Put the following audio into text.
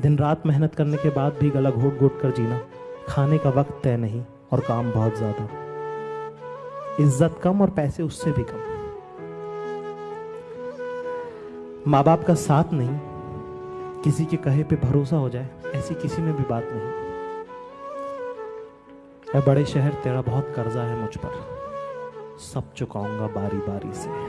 दिन रात मेहनत करने के बाद भी गला घोट घोट कर जीना, खाने का वक्त तय नहीं और काम बहुत ज़्यादा। इज़्ज़त कम और पैसे उससे भी कम। माँ बाप का साथ नहीं, किसी के कहे पे भरोसा हो जाए, ऐसी किसी में भी बात नहीं। बड़े शहर, तेरा बहुत कर्जा है मुझ पर। सब चुकाऊँगा बारी बारी से।